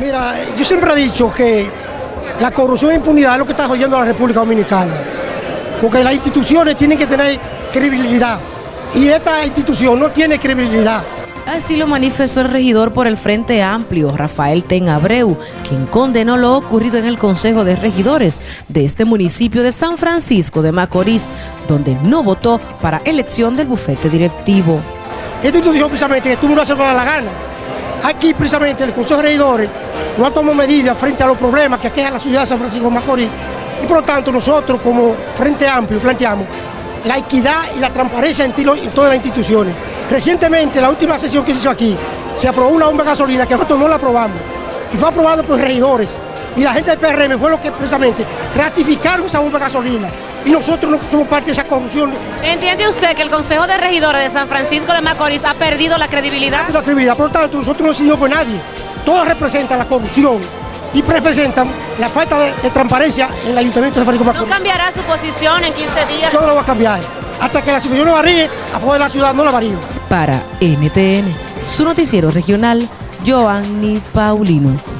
Mira, yo siempre he dicho que la corrupción e impunidad es lo que está jodiendo a la República Dominicana. Porque las instituciones tienen que tener credibilidad. Y esta institución no tiene credibilidad. Así lo manifestó el regidor por el Frente Amplio, Rafael Ten Abreu, quien condenó lo ocurrido en el Consejo de Regidores de este municipio de San Francisco de Macorís, donde no votó para elección del bufete directivo. Esta institución precisamente tú no hace la gana. Aquí precisamente el Consejo de Regidores no ha tomado medidas frente a los problemas que aqueja la ciudad de San Francisco de Macorís y por lo tanto nosotros como Frente Amplio planteamos la equidad y la transparencia en, en todas las instituciones. Recientemente, la última sesión que se hizo aquí, se aprobó una bomba de gasolina que nosotros no la aprobamos y fue aprobado por regidores. Y la gente del PRM fue lo que precisamente ratificaron esa bomba de gasolina y nosotros no somos parte de esa corrupción. ¿Entiende usted que el Consejo de Regidores de San Francisco de Macorís ha perdido la credibilidad? La credibilidad, por lo tanto, nosotros no decidimos por nadie. Todos representan la corrupción y representan la falta de, transparencia en el Ayuntamiento de San Francisco de Macorís. ¿No cambiará su posición en 15 días? Yo no lo voy a cambiar. Hasta que la situación no varíe, afuera de la ciudad no la varío. Para NTN, su noticiero regional, Joanny Paulino.